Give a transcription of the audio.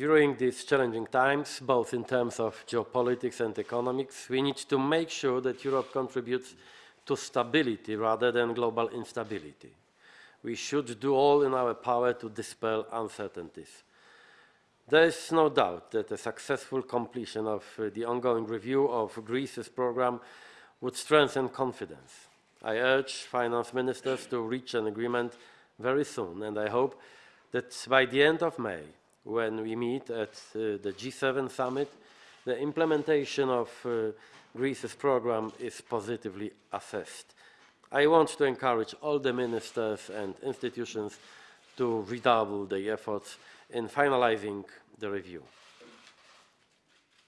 During these challenging times, both in terms of geopolitics and economics, we need to make sure that Europe contributes to stability rather than global instability. We should do all in our power to dispel uncertainties. There is no doubt that a successful completion of uh, the ongoing review of Greece's program would strengthen confidence. I urge finance ministers to reach an agreement very soon, and I hope that by the end of May, when we meet at uh, the G7 summit, the implementation of uh, Greece's program is positively assessed. I want to encourage all the ministers and institutions to redouble their efforts in finalizing the review.